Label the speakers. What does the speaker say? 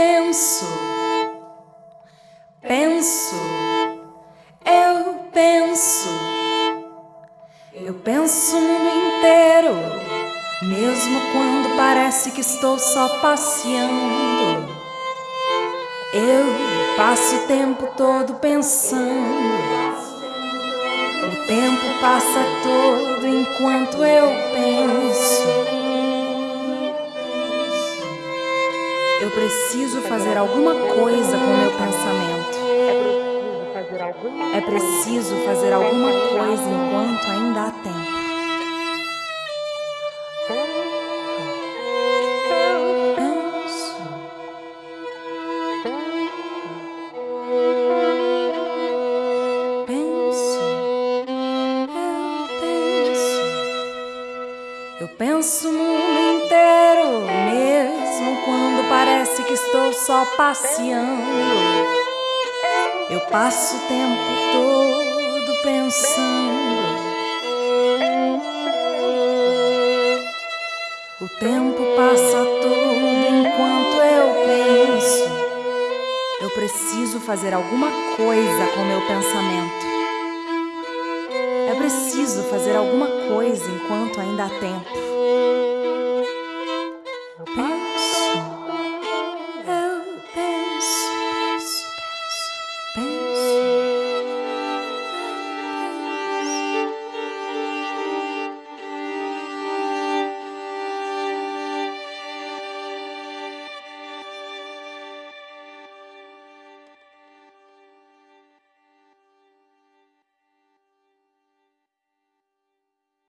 Speaker 1: penso, penso, eu penso, eu penso o mundo inteiro, mesmo quando parece que estou só passeando. Eu passo o tempo todo pensando. O tempo passa todo enquanto eu penso. Eu preciso fazer alguma coisa com meu pensamento. É preciso fazer alguma coisa enquanto ainda há tempo. Eu penso o mundo inteiro, só passeando. Eu passo o tempo todo pensando. O tempo passa todo enquanto eu penso. Eu preciso fazer alguma coisa com meu pensamento. É preciso fazer alguma coisa enquanto ainda há tempo.